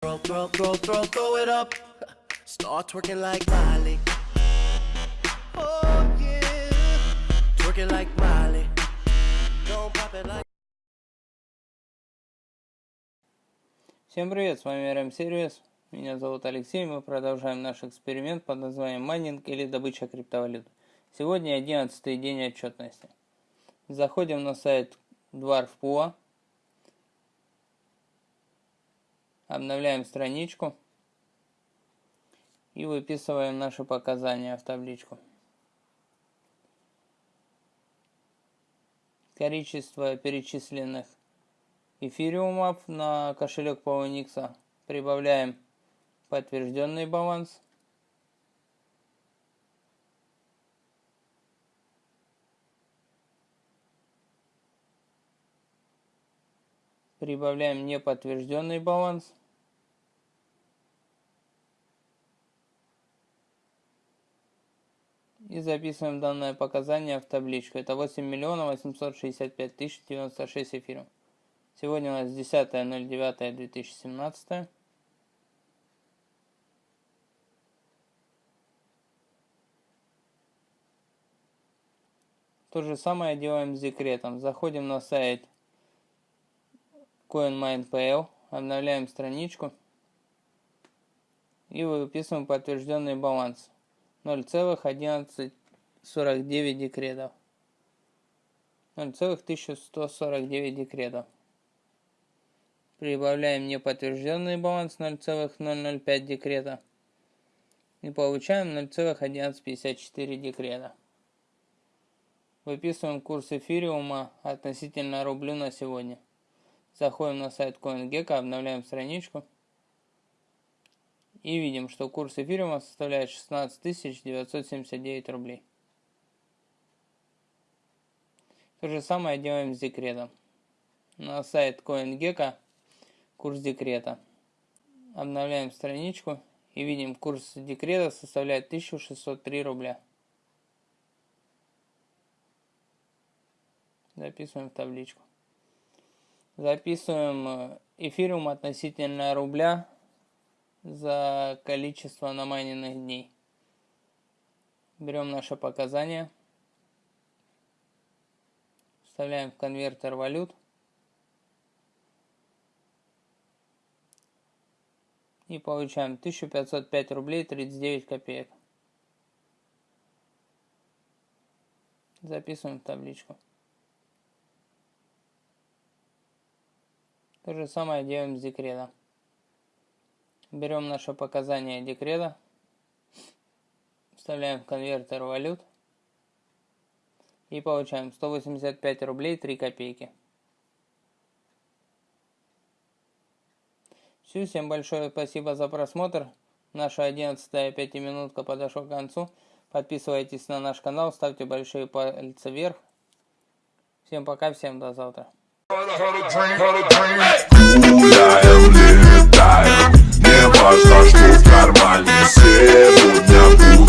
Throw, throw, throw, throw, throw it up. Start twerking like Miley. Oh yeah. Twerking like Miley. Don't pop it like. Всем привет, с вами RM Series. Меня зовут Алексей, мы продолжаем наш эксперимент под названием майнинг или добыча криптовалют. Сегодня 11 день отчетности. Заходим на сайт Dwarf.pua, обновляем страничку и выписываем наши показания в табличку. Количество перечисленных эфириумов на кошелек PowerNix прибавляем подтвержденный баланс. Прибавляем неподтвержденный баланс. И записываем данное показание в табличку. Это 8 миллионов 865 тысяч 96 эфиров. Сегодня у нас 10.09.2017. То же самое делаем с декретом. Заходим на сайт CoinMinePL, обновляем страничку и выписываем подтвержденный баланс. 0,1149 декретов. 0,1149 декретов. Прибавляем неподтвержденный баланс 0,005 декрета. И получаем 0,1154 декрета. Выписываем курс эфириума относительно рублю на сегодня. Заходим на сайт CoinGecko, обновляем страничку. И видим, что курс эфириума составляет 16 979 рублей. То же самое делаем с декретом. На сайт CoinGecko курс декрета. Обновляем страничку и видим, курс декрета составляет 1603 рубля. Записываем в табличку. Записываем э, эфириум относительно рубля за количество намайненных дней. Берем наши показания, вставляем в конвертер валют и получаем 1505 рублей 39 копеек. Записываем в табличку. То же самое делаем с декретом. Берем наше показание декрета, вставляем в конвертер валют и получаем 185 рублей 3 копейки. Все, всем большое спасибо за просмотр. Наша 11 пятиминутка подошла к концу. Подписывайтесь на наш канал, ставьте большие пальцы вверх. Всем пока, всем до завтра. Важно, что в кармане Сегодня буду пьяным